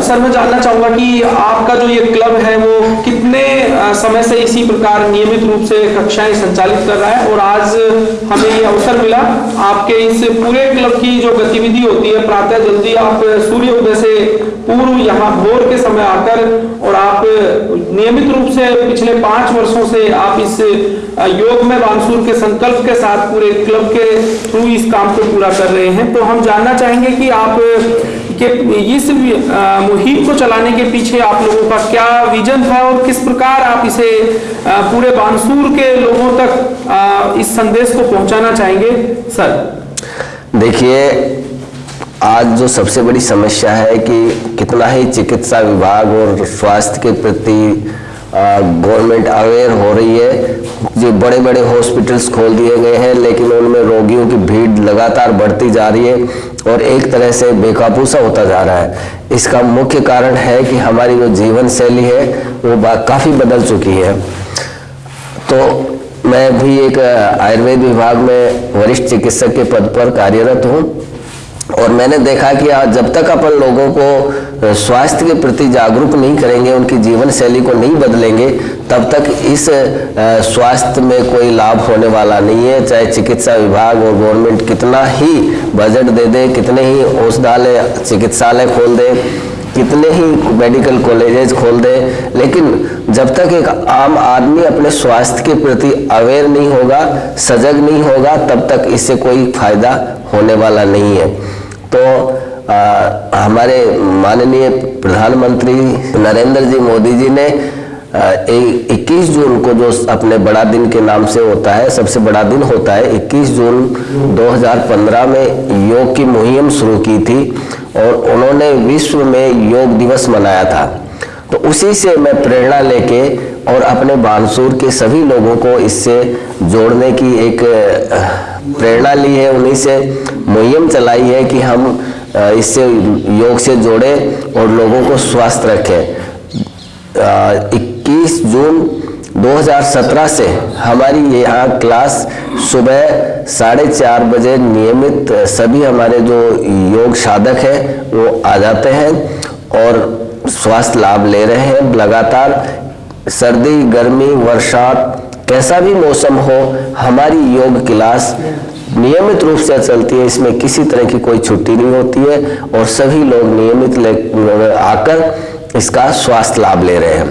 Sir, मैं जानना चाहूँगा कि आपका जो ये क्लब है, वो कितने समय से इसी प्रकार नियमित रूप से कक्षाएँ संचालित कर रहा है? और आज हमें ये अवसर मिला आपके इस पूरे क्लब की जो गतिविधि होती है, प्रातः जल्दी आप सूर्य उदय से पूर्व यहाँ भोर के समय आकर और आप नियमित रूप से पिछले पाँच वर्षों से आप इस योग में बांसुर के संकल्प के साथ पूरे क्लब के थ्रू इस काम को पूरा कर रहे हैं। तो हम जानना चाहेंगे कि आप कि इस मुहिम को चलाने के पीछे आप लोगों का क्या विजन है और किस प्रकार आप इसे पूरे बानसूर के लोगों तक इस संदेश को पहुंचाना चाहेंगे? सर। देखिए, आज जो सबसे बड़ी समस्या है कि कितना ही चिकित्सा विभाग और स्वास्थ्य के प्रति गवर्नमेंट अवेयर हो रही है। जो बड़े बड़े हॉस्पिटल्स खोल दिए गए हैं, लेकिन उनमें रोगियों की भीड़ लगातार बढ़ती जा रही है और एक तरह से बेकाबू सा होता जा रहा है। इसका मुख्य कारण है कि हमारी जो जीवन शैली है, वो काफ़ी बदल चुकी है। तो मैं भी एक, आयुर्वेद विभाग में वरिष्ठ चिकित्सक के पद पर कार्यरत हूँ। और मैंने देखा कि आज जब तक अपन लोगों को स्वास्थ्य के प्रति जागरूक नहीं करेंगे, उनकी जीवन शैली को नहीं बदलेंगे, तब तक इस स्वास्थ्य में कोई लाभ होने वाला नहीं है। चाहे चिकित्सा विभाग और गवर्नमेंट कितना ही बजट दे दे, कितने ही औषधालय, चिकित्सालय खोल दे, कितने ही मेडिकल कॉलेजेस खोल दे, लेकिन जब तक एक आम आदमी अपने स्वास्थ्य के प्रति अवेयर नहीं होगा सजग नहीं होगा तब तक इससे कोई फ़ायदा होने वाला नहीं है। तो आ, हमारे माननीय प्रधानमंत्री नरेंद्र जी मोदी जी ने इक्कीस जून को जो अपने बड़ा दिन के नाम से होता है सबसे बड़ा दिन होता है 21 जून 2015 में योग की मुहिम शुरू की थी और उन्होंने विश्व में योग दिवस मनाया था। तो उसी से मैं प्रेरणा लेके और अपने बानसूर के सभी लोगों को इससे जोड़ने की एक प्रेरणा ली है, उन्हीं से मुहिम चलाई है कि हम इससे योग से जोड़े और लोगों को स्वस्थ रखें। 21 जून 2017 से हमारी यहाँ क्लास सुबह साढ़े चार बजे नियमित, सभी हमारे जो योग साधक हैं, वो आ जाते हैं और स्वास्थ्य लाभ ले रहे हैं। लगातार सर्दी गर्मी वर्षात कैसा भी मौसम हो हमारी योग क्लास नियमित रूप से चलती है। इसमें किसी तरह की कोई छुट्टी नहीं होती है और सभी लोग नियमित आकर इसका स्वास्थ्य लाभ ले रहे हैं।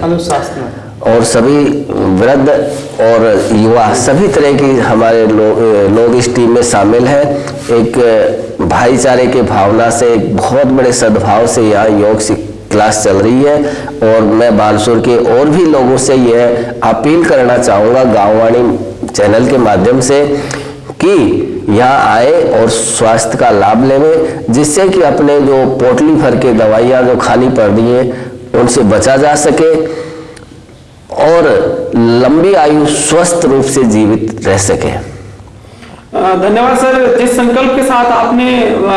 और सभी वृद्ध और युवा सभी तरह की हमारे लोग लोग इस टीम में शामिल हैं। एक भाईचारे के भावना से एक बहुत बड़े सद्भाव से यहाँ योग क्लास चल रही है और मैं बालसुर के और भी लोगों से यह अपील करना चाहूँगा गाँववाणी चैनल के माध्यम से कि यहाँ आए और स्वास्थ्य का लाभ लेवे, जिससे कि अपने जो पोटली भर के दवाइयाँ जो खाली पड़ रही हैं, उनसे बचा जा सके और लंबी आयु स्वस्थ रूप से जीवित रह सके। धन्यवाद सर। जिस संकल्प के साथ आपने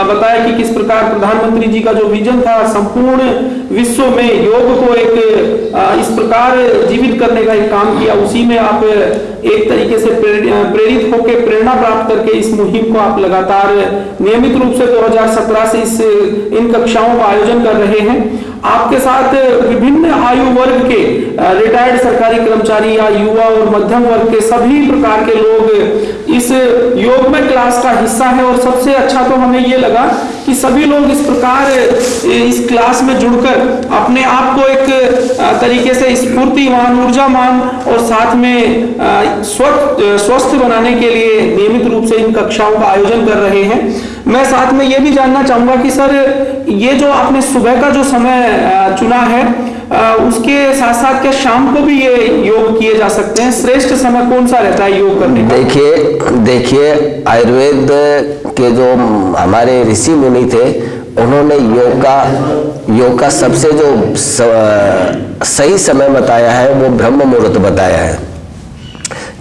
बताया कि किस प्रकार प्रधानमंत्री जी का जो विजन था, संपूर्ण विश्व में योग को एक इस प्रकार जीवित करने का एक काम किया। उसी में आप एक तरीके से प्रेरित होकर प्रेरणा प्राप्त करके इस मुहिम को आप लगातार नियमित रूप से 2017 से इस, इन कक्षाओं का आयोजन कर रहे हैं। आपके साथ विभिन्न आयु वर्ग के रिटायर्ड सरकारी कर्मचारी या युवा और मध्यम वर्ग के सभी प्रकार के लोग इस योग में क्लास का हिस्सा है और सबसे अच्छा तो हमें ये लगा कि सभी लोग इस प्रकार, इस क्लास में जुड़कर अपने आप को एक तरीके से स्फूर्तिवान ऊर्जावान और साथ में स्वस्थ स्वस्थ बनाने के लिए नियमित रूप से इन कक्षाओं का आयोजन कर रहे हैं। मैं साथ में ये भी जानना चाहूँगा कि सर, ये जो आपने सुबह का जो समय चुना है उसके साथ साथ क्या शाम को भी ये योग किए जा सकते हैं? श्रेष्ठ समय कौन सा रहता है योग करने का? देखिए देखिए, आयुर्वेद के जो हमारे ऋषि मुनि थे, उन्होंने योग का योग का सबसे जो सही समय बताया है, वो ब्रह्म मुहूर्त बताया है।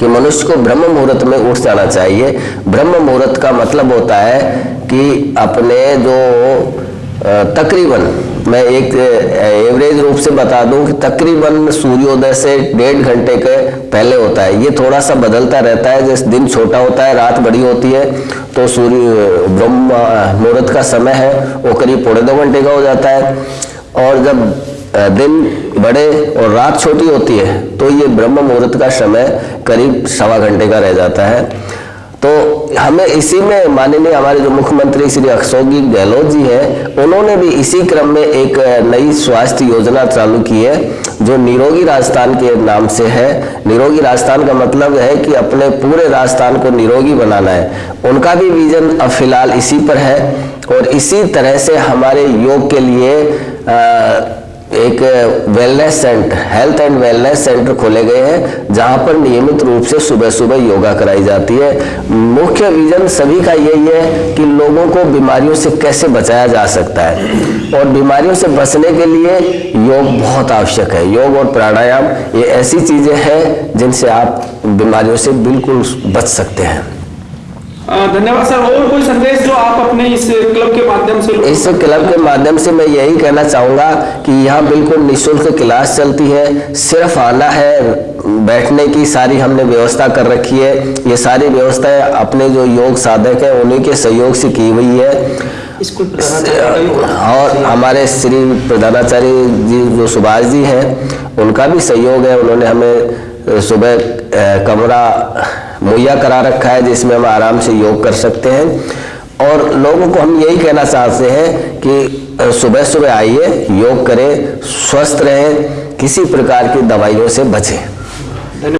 कि मनुष्य को ब्रह्म मुहूर्त में उठ जाना चाहिए। ब्रह्म मुहूर्त का मतलब होता है कि अपने जो तकरीबन, मैं एक एवरेज रूप से बता दूँ कि तकरीबन सूर्योदय से डेढ़ घंटे के पहले होता है। ये थोड़ा सा बदलता रहता है, जैसे दिन छोटा होता है, रात बड़ी होती है तो सूर्य, ब्रह्म मुहूर्त का समय है, वो करीब पौने दो घंटे का हो जाता है। और जब दिन बड़े और रात छोटी होती है तो ये ब्रह्म मुहूर्त का समय करीब सवा घंटे का रह जाता है। तो हमें इसी में माननीय हमारे जो मुख्यमंत्री श्री अशोक गहलोत जी हैं उन्होंने भी इसी क्रम में एक नई स्वास्थ्य योजना चालू की है जो निरोगी राजस्थान के नाम से है। निरोगी राजस्थान का मतलब है कि अपने पूरे राजस्थान को निरोगी बनाना है। उनका भी विजन अब फ़िलहाल इसी पर है और इसी तरह से हमारे योग के लिए अ, एक wellness centre health and wellness centre खोले गए हैं, जहाँ पर नियमित रूप से सुबह सुबह योगा कराई जाती है। मुख्य विजन सभी का यही है कि लोगों को बीमारियों से कैसे बचाया जा सकता है। और बीमारियों से बचने के लिए योग बहुत आवश्यक है। योग और प्राणायाम, ये ऐसी चीज़ें हैं जिनसे आप बीमारियों से बिल्कुल बच सकते हैं। धन्यवाद सर। और कोई संदेश जो आप अपने इस क्लब के माध्यम से इस क्लब के माध्यम से मैं यही कहना चाहूँगा कि यहाँ बिल्कुल निशुल्क क्लास चलती है। सिर्फ़ आना है बैठने की सारी हमने व्यवस्था कर रखी है। ये सारी व्यवस्थाएँ अपने जो योग साधक है उन्हीं के सहयोग से की हुई है। और हमारे श्री प्रधानाचार्य जी जो सुभाष जी हैं उनका भी सहयोग है। उन्होंने हमें सुबह कमरा मुहैया करा रखा है जिसमें हम आराम से योग कर सकते हैं। और लोगों को हम यही कहना चाहते हैं कि सुबह सुबह आइए, योग करें, स्वस्थ रहें, किसी प्रकार की दवाइयों से बचें।